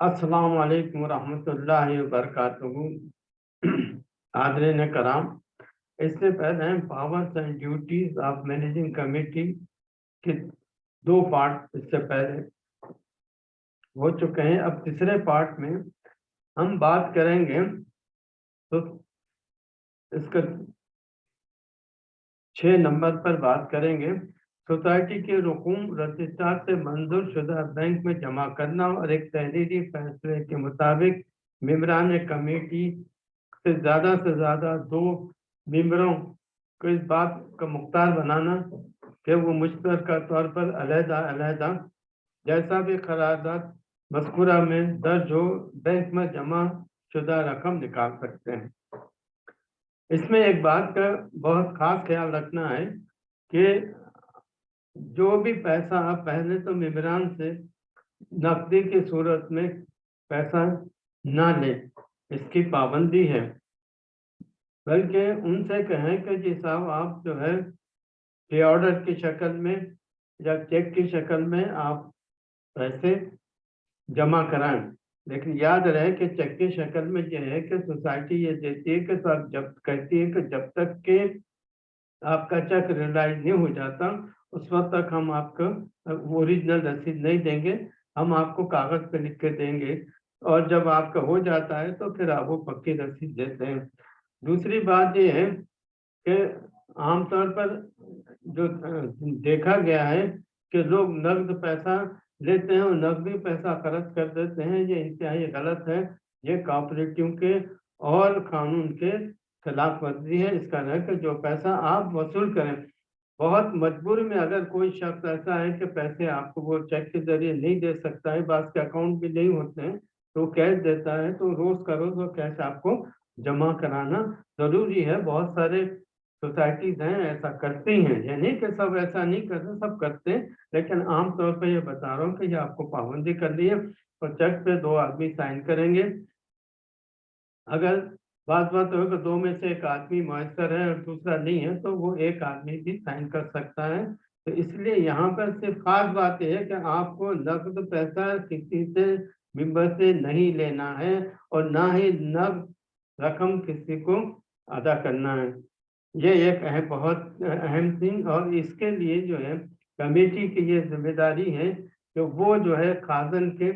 अस्सलाम वालेकुम रहमतुल्लाहि व बरकातुहू आदरीन कराम, इससे पहले powers and duties of managing committee के दो पार्ट इससे पहले हो चुके हैं। अब तीसरे पार्ट में हम बात करेंगे तो इसका छः नंबर पर बात करेंगे। सोसाइटी के रुकूम रजिस्ट्रार से मंजूर शुदा बैंक में जमा करना और एक तहरीरी फैसले के मुताबिक मम्बरान कमेटी से ज़्यादा से ज़्यादा दो मम्बरों को इस बात का मुख्तार बनाना कि वो मुश्तर तौर पर अलहदा अलहदा। जैसा भी करारदाद मस्कुरा में दर्ज हो, बैंक में जमा शुदा रकम निकाल सकते हैं। इसमें एक बात का बहुत खास ख्याल रखना है कि जो भी पैसा आप पहले तो मेबरान से नकदी की सूरत में पैसा ना लें, इसकी पाबंदी है। बल्कि उनसे कहें कि जी साहब, आप जो है पे ऑर्डर की शक्ल में या चेक की शक्ल में आप पैसे जमा कराएँ। लेकिन याद रहे कि चेक की शक्ल में यह है कि सोसाइटी ये देती है कि सब जब कहती है कि जब तक के आपका चेक रिलाइज नहीं हो जाता उस वक्त तक हम आपको ओरिजिनल रसीद नहीं देंगे, हम आपको कागज़ पे लिख के देंगे। और जब आपका हो जाता है तो फिर आप वो पक्की रसीद देते हैं। दूसरी बात ये है कि आमतौर पर जो देखा गया है कि लोग नकद पैसा लेते हैं और नकदी पैसा खर्च कर देते हैं। ये इंतहाई गलत है। ये कॉपरेटिव के और कानून के खिलाफ वर्जी है। इसका है जो पैसा आप वसूल करें बहुत मजबूर में अगर कोई शख्स ऐसा है कि पैसे आपको वो चेक के ज़रिए नहीं दे सकता है बात के अकाउंट भी नहीं होते हैं तो कैश देता है तो रोज का रोज वो कैश आपको जमा कराना ज़रूरी है। बहुत सारे सोसाइटीज हैं, ऐसा करती हैं ये नहीं कि सब ऐसा नहीं करते, सब करते हैं, लेकिन आमतौर पर ये बता रहा हूँ कि ये आपको पाबंदी कर दी है और चेक पे दो आदमी साइन करेंगे। अगर बात बात हो दो में से एक आदमी मैसर है और दूसरा नहीं है तो वो एक आदमी भी साइन कर सकता है। तो इसलिए यहाँ पर सिर्फ़ खास बात यह है कि आपको नकद पैसा किसी से मेंबर से नहीं लेना है और ना ही नकद रकम किसी को अदा करना है। ये एक अहम बहुत अहम थिंग और इसके लिए जो है कमेटी की ये ज़िम्मेदारी है कि वो जो है खाजन के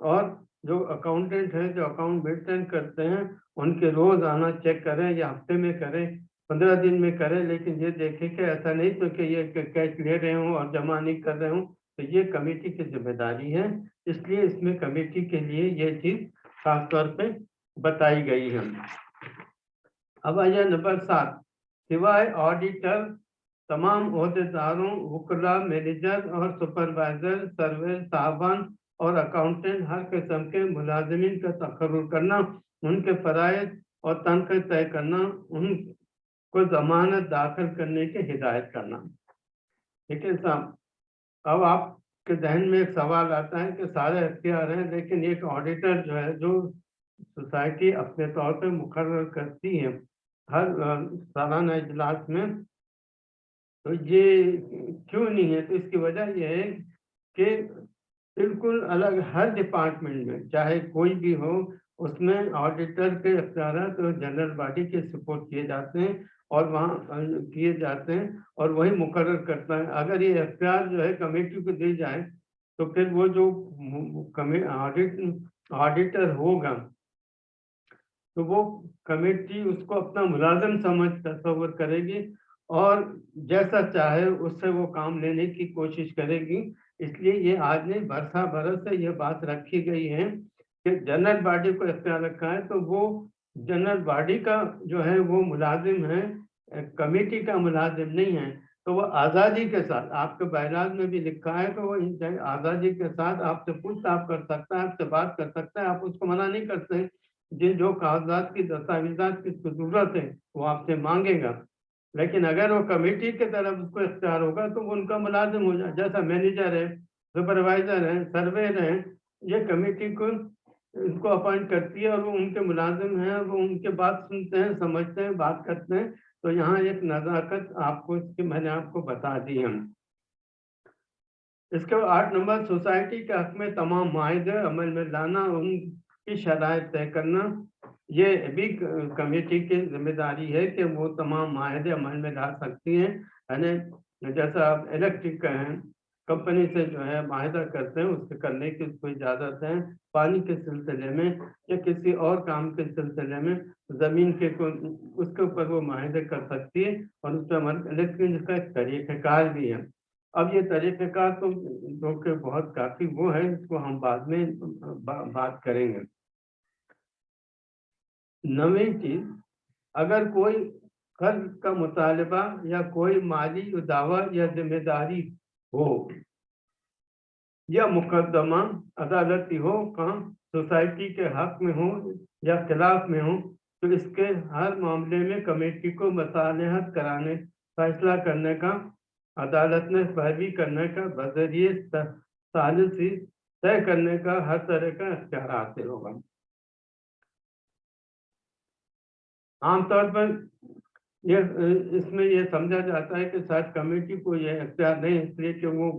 और जो अकाउंटेंट है, जो अकाउंट मेंटेन करते हैं उनके रोज आना चेक करें या हफ़्ते में करें, पंद्रह दिन में करें, लेकिन ये देखें कि ऐसा नहीं तो कि ये कैश ले रहे हूँ और जमा नहीं कर रहे हूँ तो ये कमेटी की ज़िम्मेदारी है। इसलिए इसमें कमेटी के लिए ये चीज़ खास तौर पे बताई गई है। अब आइए नंबर सात। सिवाय ऑडिटर तमाम अहदेदारों, वकला मैनेजर और सुपरवाइजर सर्वे, साहबान और अकाउंटेंट हर किस्म के मुलाजमीन का तकर्र करना उनके फ़राइज और तनख्वाह तय करना, उनको जमानत दाखिल करने की हिदायत करना। ठीक है, साहब? अब आपके जहन में एक सवाल आता है कि सारे अख्तियार हैं, लेकिन एक ऑडिटर जो है, जो सोसाइटी अपने तौर पर मुकर करती है हर सालाना इजलास में तो ये क्यों नहीं है? तो इसकी वजह यह है कि बिल्कुल अलग हर डिपार्टमेंट में, चाहे कोई भी हो उसमें ऑडिटर के अख्तियार तो जनरल बॉडी के सपोर्ट किए जाते हैं और वहाँ किए जाते हैं और वही मुकर करता है। अगर ये अख्तियार जो है कमेटी को दी जाए तो फिर वो जो ऑडिट ऑडिटर होगा तो वो कमेटी उसको अपना मुलाजम समझ, तस्वर करेगी और जैसा चाहे उससे वो काम लेने की कोशिश करेगी। इसलिए ये आज नहीं, बरसा बरस से ये बात रखी गई है जनरल बॉडी को इख्तियार रखा है तो वो जनरल बॉडी का जो है, वो मुलाजिम है कमेटी का मुलाजिम नहीं है। तो वो आज़ादी के साथ, आपके बैराज में भी लिखा है तो वो आज़ादी के साथ आपसे पूछताछ कर सकता है, आपसे बात कर सकता है, आप उसको मना नहीं करते। जिन, जो कागजात की, दस्तावेजात की ज़रूरत है, वो आपसे मांगेगा। लेकिन अगर वो कमेटी की तरफ़ उसको इख्तियार होगा तो वो उनका मुलाजिम हो जाए जैसा मैनेजर है सुपरवाइजर है सर्वेयर है, ये कमेटी को इनको अपॉइंट करती है और वो उनके मुलाजिम हैं, वो उनके बात सुनते हैं, समझते हैं, बात करते हैं। तो यहाँ एक नज़ाकत आपको इसकी, मैंने आपको बता दी है। इसके आठ नंबर, सोसाइटी के हक में तमाम माहे अमल में लाना, उनकी शराय तय करना, ये भी कमेटी की ज़िम्मेदारी है कि वो तमाम माहे अमल में ला सकती हैं। यानी जैसा इलेक्ट्रिक का कंपनी से जो है माहिदा करते हैं उससे करने की उसको इजाज़त है। पानी के सिलसिले में या किसी और काम के सिलसिले में ज़मीन के को उसके ऊपर वो माहिदे कर सकती है और उस पर लेकिन इसका एक तरीक़ाकार भी है। अब ये तरीक़ाकार तो जो कि बहुत काफ़ी वो है इसको हम बाद में बा, बात करेंगे। नवी चीज़ अगर कोई कर्ज का मुतालबा या कोई माली दावा या ज़िम्मेदारी हो। या मुकदमा अदालती हो, कहाँ सोसाइटी के हक में हो या खिलाफ में हो तो इसके हर मामले में कमेटी को मसालहत कराने, फैसला करने का, अदालत में पैरवी करने का बजरिए सालिसी तय करने का हर तरह का अख्तियार हासिल होगा। आमतौर पर ये इसमें ये समझा जाता है कि शायद कमेटी को ये अख्तियार नहीं इसलिए कि वो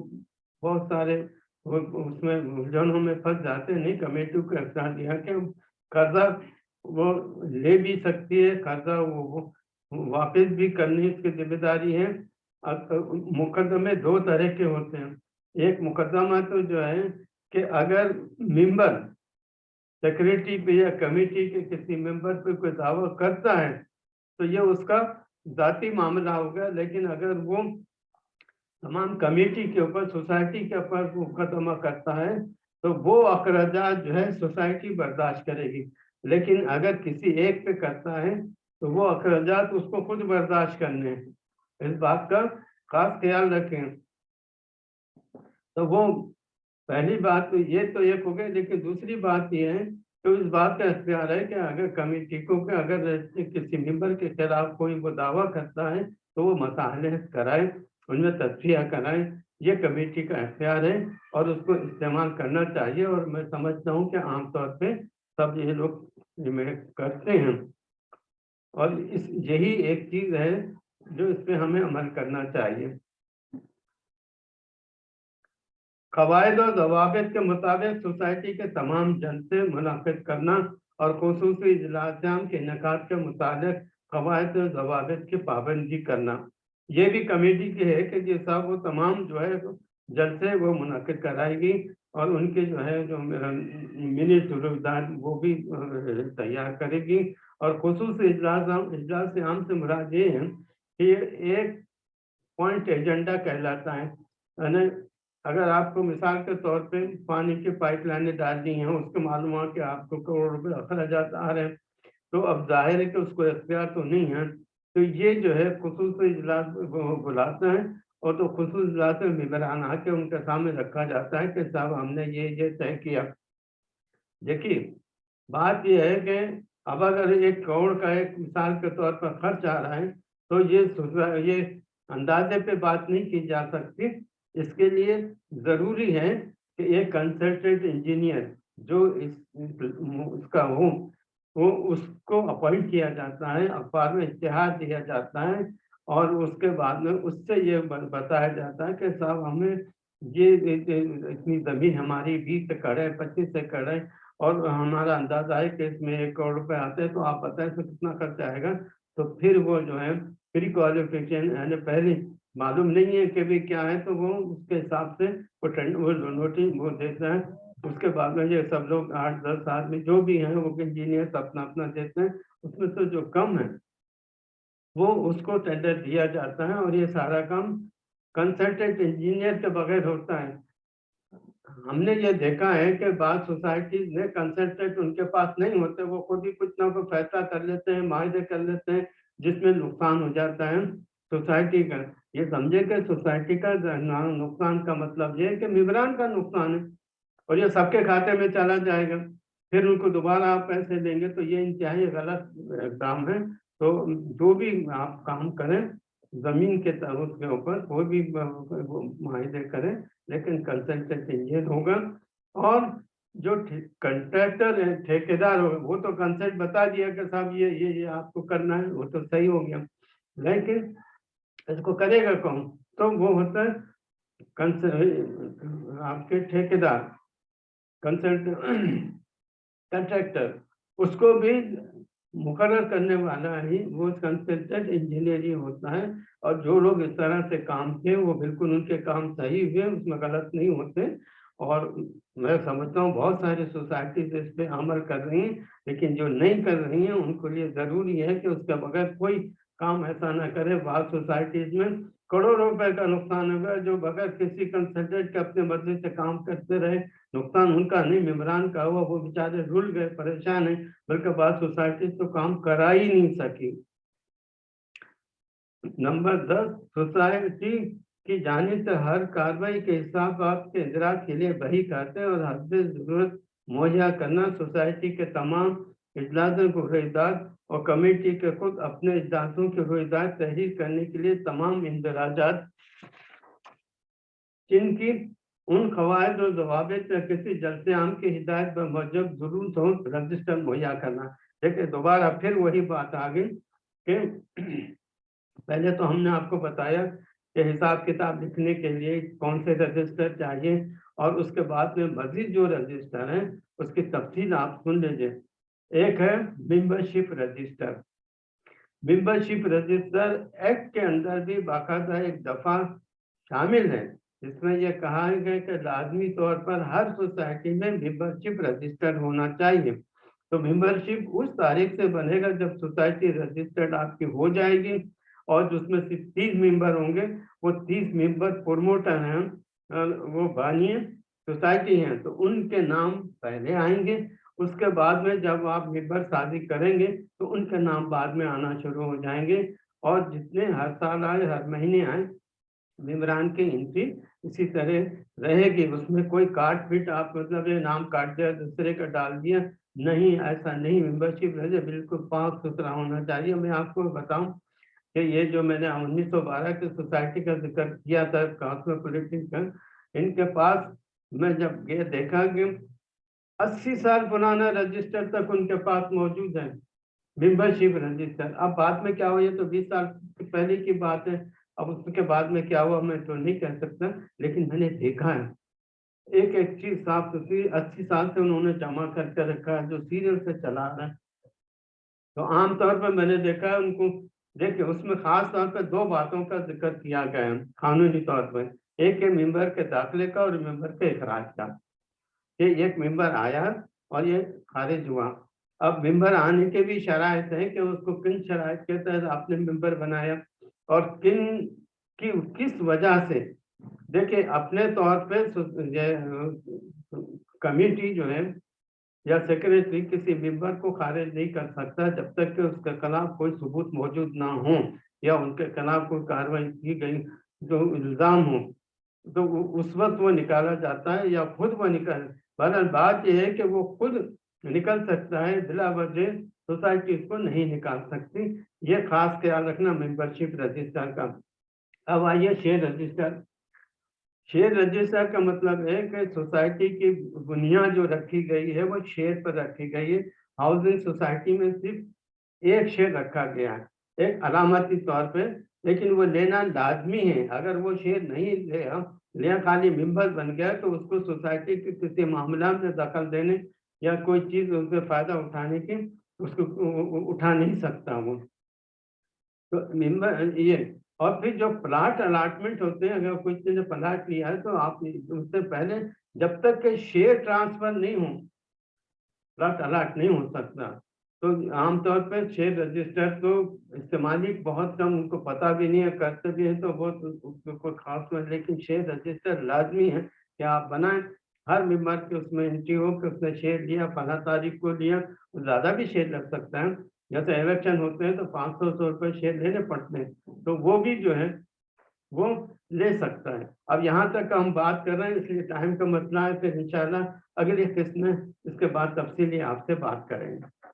बहुत सारे उसमें उलझनों में फंस जाते नहीं कमेटी को अख्तियार दिया कि कर्जा वो ले भी सकती है कर्जा वो, वो वापस भी करनी इसकी ज़िम्मेदारी है। मुकदमे दो तरह के होते हैं। एक मुकदमा तो जो है कि अगर मेंबर सेक्रेटरी पे या कमेटी के किसी मेंबर पे कोई दावा करता है तो ये उसका जाति मामला होगा लेकिन अगर वो तमाम कमेटी के ऊपर, सोसाइटी के ऊपर मुकदमा करता है तो वो अखराज जो है सोसाइटी बर्दाश्त करेगी। लेकिन अगर किसी एक पे करता है तो वो अखराज उसको खुद बर्दाश्त करने हैं। इस बात का खास ख्याल रखें। तो वो पहली बात तो ये तो एक हो गई, लेकिन दूसरी बात ये है तो इस बात का इख्तियार है कि अगर कमेटी को कि, अगर किसी मेंबर के खिलाफ कोई वो दावा करता है तो वो मसाले कराए, उनमें तस्फिया कराए। ये कमेटी का इख्तियार है और उसको इस्तेमाल करना चाहिए और मैं समझता हूँ कि आमतौर पर सब ये लोग करते हैं। और इस, यही एक चीज़ है जो इस पर हमें अमल करना चाहिए। कवायद और जवाब के मुताबिक सोसाइटी के तमाम जन से मुनद करना और खसूस इजलासाम के इनका के मुताबिक कवायद और जवाब की पाबंदी करना। ये भी कमेटी की है कि जिस वो तमाम जो है जलसे वो मुनद कराएगी और उनके जो है जो मिनी सुविधार वो भी तैयार करेगी। और खसूस इजलास इजलास आम से मुराद ये है कि एक पॉइंट एजेंडा कहलाता है। अगर आपको मिसाल के तौर पे पानी की पाइपलाइनें डालनी हैं, उसके मालूम हुआ कि आपको करोड़ रुपए अखराज आ रहे हैं तो अब ज़ाहिर है कि उसको इख्तियार तो नहीं है। तो ये जो है खसूस इजलास बुलाते हैं और तो खसूस इजलास में मेबरान आके उनके सामने रखा जाता है कि साहब हमने ये ये तय किया। देखिए, बात यह है कि अब अगर एक करोड़ का एक मिसाल के तौर पर खर्च आ रहा है तो ये ये अंदाजे पे बात नहीं की जा सकती। इसके लिए ज़रूरी है कि एक कंसल्टेंट इंजीनियर जो इस, उसका हो, वो उसको अपॉइंट किया जाता है, अखबार में इश्तहार दिया जाता है और उसके बाद में उससे ये बताया जाता है कि साहब हमें ये इतनी ज़मीन हमारी बीस एकड़ है, पच्चीस एकड़ है और हमारा अंदाज़ा है कि इसमें एक करोड़ रुपए आते हैं तो आप बताएँ कितना खर्चा आएगा? तो फिर वो जो है प्री क्वालिफिकेशन यानी पहले मालूम नहीं है कि भी क्या है तो वो उसके हिसाब से वो वो नोटिस, वो देता है। उसके बाद में ये सब लोग आठ, दस आदमी जो भी हैं, वो इंजीनियर अपना अपना देते हैं। उसमें से जो कम है, वो उसको टेंडर दिया जाता है और ये सारा काम कंसल्टेंट इंजीनियर के बगैर होता है। हमने ये देखा है कि बाद सोसाइटी में कंसल्टेंट उनके पास नहीं होते, वो खुद ही कुछ ना कुछ फैसला कर लेते हैं माहे कर लेते हैं, जिसमें नुकसान हो जाता है। सोसाइटी का, ये समझे कि सोसाइटी का नुकसान का मतलब ये है कि मेबरान का नुकसान है, और ये सबके खाते में चला जाएगा, फिर उनको दोबारा आप पैसे देंगे तो ये इंतहाई गलत काम है। तो जो भी आप काम करें, ज़मीन के उसके ऊपर कोई भी माहे करें, लेकिन कंसल्टेंट इंजीनियर होगा, और जो कंट्रैक्टर है, ठेकेदार होगा वो तो कंसल्ट बता दिया कि साहब ये ये ये आपको करना है, वो तो सही हो गया। लेकिन इसको करेगा कौन? तो वो होता है आपके ठेकेदार कंट्रैक्टर उसको भी मुकर्र करने वाला ही वो कंसल्टेंट इंजीनियर ही होता है। और जो लोग इस तरह से काम किए, वो बिल्कुल उनके काम सही हुए, उसमें गलत नहीं होते। और मैं समझता हूँ बहुत सारी सोसाइटीज इस पर अमल कर रही हैं, लेकिन जो नहीं कर रही हैं, उनको लिए ज़रूरी है कि उसके बगैर कोई काम ऐसा ना करे बहुत सोसाइटीज में। करोड़ों रुपए का नुकसान हुआ जो बगैर किसी कंसल्टेंट के अपने बदले से काम करते रहे। नुकसान उनका नहीं मेम्बरान का हुआ, वो बेचारे रुल गए, परेशान है, बल्कि बाद सोसाइटी तो काम करा ही नहीं सकी। नंबर दस सोसाइटी की जाने से हर कार्रवाई के हिसाब आपके इजरात के लिए वही करते हैं और हद ज़रूरत मुहैया करना। सोसाइटी के तमाम इजलासों को रोहिदार और कमेटी के खुद अपने इजलासों के रोहिदार तहरीर करने के लिए तमाम इंदराजात, जिनकी उन कवायद और जवाबित या किसी जलसे आम की हिदायत पर मौजूद ज़रूरत हो, रजिस्टर मुहैया करना। देखिए, दोबारा फिर वही बात आ गई कि पहले तो हमने आपको बताया कि हिसाब किताब लिखने के लिए कौन से रजिस्टर चाहिए और उसके बाद में मजीद जो रजिस्टर हैं, उसकी तफसील आप सुन लीजिए। एक है membership register membership register act के अंदर भी बाकायदा एक दफ़ा शामिल है, जिसमें यह कहा गया कि लाजमी तौर पर हर सोसाइटी में मेंबरशिप रजिस्टर होना चाहिए। तो मेंबरशिप उस तारीख से बनेगा जब सोसाइटी रजिस्टर्ड आपकी हो जाएगी और जिसमें सिर्फ़ तीस मेंबर होंगे। वो तीस मेंबर प्रोमोटर हैं वो बानिए, सोसाइटी हैं तो उनके नाम पहले आएँगे। उसके बाद में जब आप मेंबर शादी करेंगे तो उनके नाम बाद में आना शुरू हो जाएँगे। और जितने हर साल आए, हर महीने आए मेम्बरान की एंट्री इसी तरह रहेगी। उसमें कोई काट फिट आप मतलब ये नाम काट दिया, दूसरे का डाल दिया, नहीं, ऐसा नहीं। मेंबरशिप रहे बिल्कुल पाक सुथरा होना चाहिए। मैं आपको बताऊँ कि ये जो मैंने 1912 की सोसाइटी का ज़िक्र किया था कॉस्मोपोलिटिकल इनके पास मैं जब ये देखा कि 80 साल पुराना रजिस्टर तक उनके पास मौजूद है। Membership register. अब बाद में क्या हुआ? ये तो 20 साल पहले की बात है। अब उसके बाद में क्या हुआ? मैं तो नहीं कह सकता, लेकिन मैंने देखा है। एक एक चीज़ साफ़ सुथरी, अस्सी साल से उन्होंने जमा करके रखा है, जो सीरियल से चला रहा है। तो आमतौर पर मैंने देखा है उनको, देखिए उसमें खास तौर पर दो बातों का ज़िक्र किया गया है, कानूनी तौर पर। एक है मेंबर के दाखिले का और मेंबर के अखराज का। ये एक मेंबर आया और ये खारिज हुआ। अब मेंबर आने के भी शराय है कि उसको किन शराय के तहत आपने मेंबर बनाया और किन की, किस वजह से? देखिए, अपने तौर पे कमेटी जो है या सेक्रेटरी किसी मेंबर को खारिज नहीं कर सकता जब तक कि उसके खिलाफ कोई सबूत मौजूद ना हो या उनके खिलाफ कोई कार्रवाई की गई, जो इल्ज़ाम हो तो उस वक्त वो निकाला जाता है या खुद वो निकल बहरहाल बात यह है कि वो खुद निकल सकता है, बिला वजह सोसाइटी इसको नहीं निकाल सकती। ये खास ख्याल रखना मेंबरशिप रजिस्टर का। अब आइए शेयर रजिस्टर शेयर रजिस्टर का मतलब है कि सोसाइटी की बुनियाद जो रखी गई है, वो शेयर पर रखी गई है। हाउसिंग सोसाइटी में सिर्फ़ एक शेयर रखा गया है। एक अलामती तौर पे लेकिन वो लेना लाजमी है। अगर वो शेयर नहीं ले लिया खाली मेंबर बन गया तो उसको सोसाइटी के किसी मामला में दखल देने या कोई चीज़ उससे फ़ायदा उठाने की, उसको उठा नहीं सकता वो। तो मेंबर, ये, और फिर जो प्लाट अलाटमेंट होते हैं, अगर कोई ने प्लाट लिया है तो आप उससे पहले जब तक के शेयर ट्रांसफ़र नहीं हो, प्लाट अलाट नहीं हो सकता। तो आमतौर पर शेयर रजिस्टर तो इस्तेमाली बहुत कम, उनको पता भी नहीं है, करते भी है तो बहुत कोई खास नहीं लेकिन शेयर रजिस्टर लाजमी है कि आप बनाएँ। हर मेंबर के उसमें एंट्री हो कि उसने शेयर लिया फला तारीख को लिया तो ज़्यादा भी शेयर लग सकता है। जैसे इलेक्शन होते हैं तो पाँच सौ सौ रुपये शेयर लेने पड़ते हैं। तो वो भी जो है, वो ले सकता है। अब यहाँ तक हम बात कर रहे हैं, इसलिए टाइम का मसला है, फिर इंशाल्लाह अगली किस्त में इसके बाद तफसीली आपसे बात करेंगे।